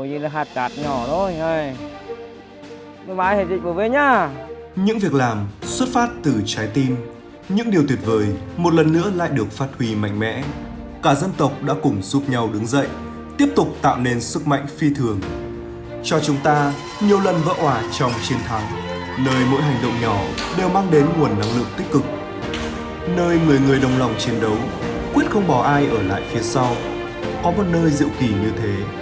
Ôi như là hạt cát nhỏ thôi ơi. Bye bye hệ dịch của về nhá. Những việc làm xuất phát từ trái tim, những điều tuyệt vời một lần nữa lại được phát huy mạnh mẽ. Cả dân tộc đã cùng giúp nhau đứng dậy, tiếp tục tạo nên sức mạnh phi thường. Cho chúng ta nhiều lần vỡ òa trong chiến thắng, nơi mỗi hành động nhỏ đều mang đến nguồn năng lượng tích cực. Nơi 10 người đồng lòng chiến đấu, quyết không bỏ ai ở lại phía sau. Có một nơi diệu kỳ như thế.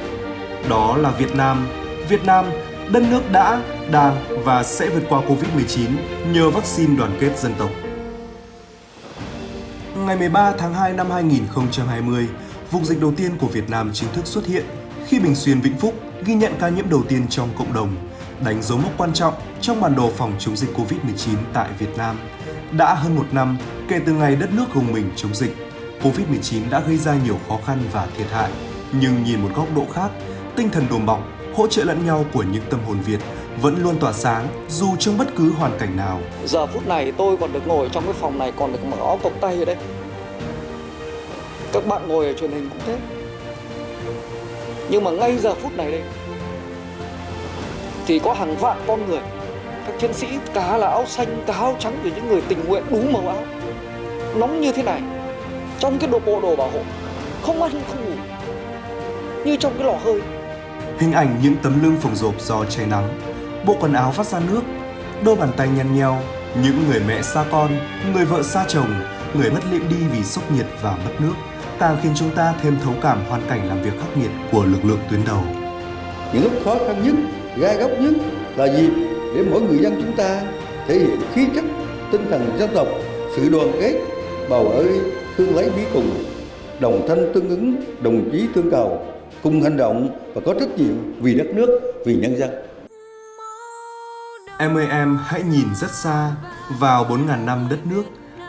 Đó là Việt Nam. Việt Nam, đất nước đã, đang và sẽ vượt qua Covid-19 nhờ vaccine đoàn kết dân tộc. Ngày 13 tháng 2 năm 2020, vùng dịch đầu tiên của Việt Nam chính thức xuất hiện khi Bình Xuyên Vĩnh Phúc ghi nhận ca nhiễm đầu tiên trong cộng đồng, đánh dấu mốc quan trọng trong bản đồ phòng chống dịch Covid-19 tại Việt Nam. Đã hơn một năm kể từ ngày đất nước gồng mình chống dịch, Covid-19 đã gây ra nhiều khó khăn và thiệt hại. Nhưng nhìn một góc độ khác, tinh thần đùm bọc, hỗ trợ lẫn nhau của những tâm hồn Việt vẫn luôn tỏa sáng dù trong bất cứ hoàn cảnh nào. Giờ phút này tôi còn được ngồi trong cái phòng này còn được mở áo cộc tay ở đây. Các bạn ngồi ở truyền hình cũng thế. Nhưng mà ngay giờ phút này đây thì có hàng vạn con người các chiến sĩ cá là áo xanh cá áo trắng của những người tình nguyện đủ màu áo nóng như thế này trong cái đồ bộ đồ bảo hộ không ăn không ngủ như trong cái lò hơi Hình ảnh những tấm lưng phồng rộp do cháy nắng, bộ quần áo vắt ra nước, đôi bàn tay nhăn nheo, những người mẹ xa con, người vợ xa chồng, người mất liệm đi vì sốc nhiệt và mất nước, càng khiến chúng ta thêm thấu cảm hoàn cảnh làm việc khắc nghiệt của lực lượng tuyến đầu. những lúc khó khăn nhất gai góc nhất là dịp để mỗi người dân chúng ta thể hiện khí chất tinh thần dân tộc sự đoàn kết bầu ơi thương lấy bí cùng đồng thanh tương ứng đồng chí tương cầu cùng hành động và có trách nhiệm vì đất nước vì nhân dân Em ơi em hãy nhìn rất xa vào 4.000 năm đất nước,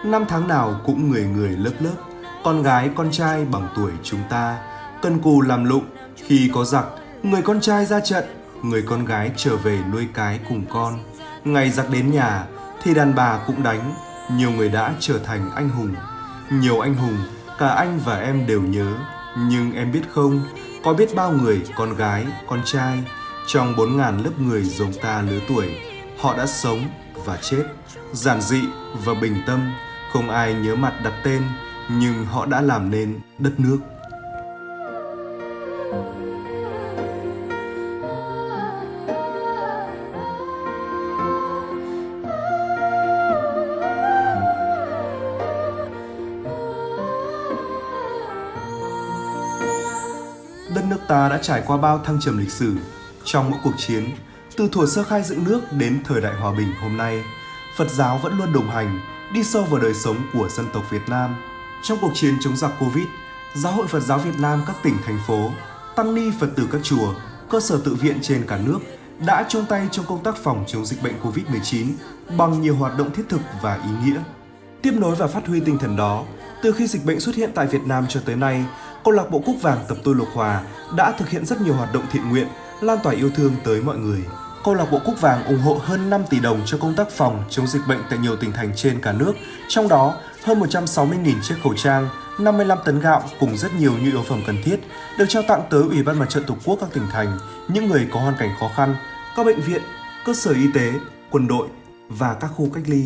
năm tháng nào cũng người người lớp lớp, con gái con trai bằng tuổi chúng ta, cân cù làm lụng, khi có giặc, người con trai ra trận, người con gái trở về nuôi cái cùng con. Ngày giặc đến nhà thì đàn bà cũng đánh, nhiều người đã trở thành anh hùng. Nhiều anh hùng, cả anh và em đều nhớ, nhưng em biết không, có biết bao người, con gái, con trai, trong bốn ngàn lớp người giống ta lứa tuổi, họ đã sống và chết, giản dị và bình tâm, không ai nhớ mặt đặt tên, nhưng họ đã làm nên đất nước. Đất nước ta đã trải qua bao thăng trầm lịch sử trong mỗi cuộc chiến, từ thuở sơ khai dựng nước đến thời đại hòa bình hôm nay, Phật giáo vẫn luôn đồng hành, đi sâu vào đời sống của dân tộc Việt Nam. Trong cuộc chiến chống giặc Covid, Giáo hội Phật giáo Việt Nam các tỉnh, thành phố, tăng ni Phật tử các chùa, cơ sở tự viện trên cả nước đã chung tay trong công tác phòng chống dịch bệnh Covid-19 bằng nhiều hoạt động thiết thực và ý nghĩa. Tiếp nối và phát huy tinh thần đó, từ khi dịch bệnh xuất hiện tại Việt Nam cho tới nay, câu lạc bộ Cúc Vàng Tập Tôi Lộc Hòa đã thực hiện rất nhiều hoạt động thiện nguyện, lan tỏa yêu thương tới mọi người. Câu lạc bộ Cúc Vàng ủng hộ hơn 5 tỷ đồng cho công tác phòng chống dịch bệnh tại nhiều tỉnh thành trên cả nước, trong đó hơn 160.000 chiếc khẩu trang, 55 tấn gạo cùng rất nhiều nhu yếu phẩm cần thiết được trao tặng tới Ủy ban Mặt trận Tổ quốc các tỉnh thành, những người có hoàn cảnh khó khăn, các bệnh viện, cơ sở y tế, quân đội và các khu cách ly.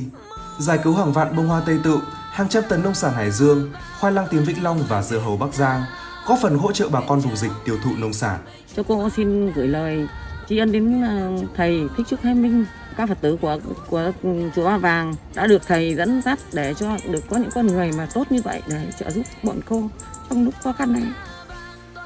Giải cứu hàng vạn bông hoa Tây Tự, hàng trăm tấn nông sản Hải Dương, khoai lang tím Vĩnh Long và dưa hấu Bắc Giang, góp phần hỗ trợ bà con vùng dịch tiêu thụ nông sản. Cho cô xin gửi lời tri ân đến ờ, thầy Thích Trúc Thái Minh, các Phật tử của của chùa Ba Vàng đã được thầy dẫn dắt để cho được có những con người mà tốt như vậy để trợ giúp bọn cô trong lúc khó khăn này.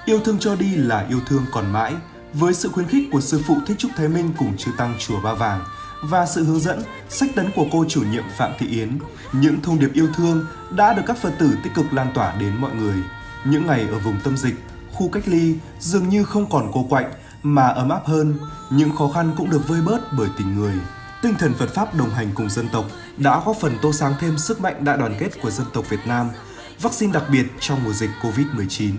Yêu thương cho đi là yêu thương còn mãi, với sự khuyến khích của sư phụ Thích Trúc Thái Minh cùng chư tăng chùa Ba Vàng và sự hướng dẫn, sách tấn của cô chủ nhiệm Phạm Thị Yến, những thông điệp yêu thương đã được các Phật tử tích cực lan tỏa đến mọi người. Những ngày ở vùng tâm dịch, khu cách ly dường như không còn cô quạnh mà ấm áp hơn, những khó khăn cũng được vơi bớt bởi tình người. Tinh thần Phật Pháp đồng hành cùng dân tộc đã góp phần tô sáng thêm sức mạnh đại đoàn kết của dân tộc Việt Nam, vaccine đặc biệt trong mùa dịch Covid-19.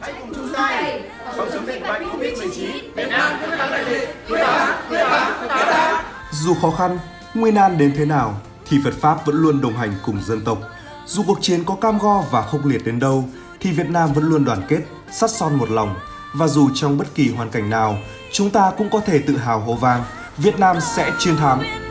hãy cùng chung tay phòng chống dịch bệnh Covid-19. Việt Nam quyết thắng đại dịch. Quyết thắng, quyết thắng, quyết thắng. Dù khó khăn, nguy nan đến thế nào, thì Phật Pháp vẫn luôn đồng hành cùng dân tộc. Dù cuộc chiến có cam go và khốc liệt đến đâu, thì Việt Nam vẫn luôn đoàn kết, sắt son một lòng, Và dù trong bất kỳ hoàn cảnh nào, chúng ta cũng có thể tự hào hô vang Việt Nam sẽ chiến thắng.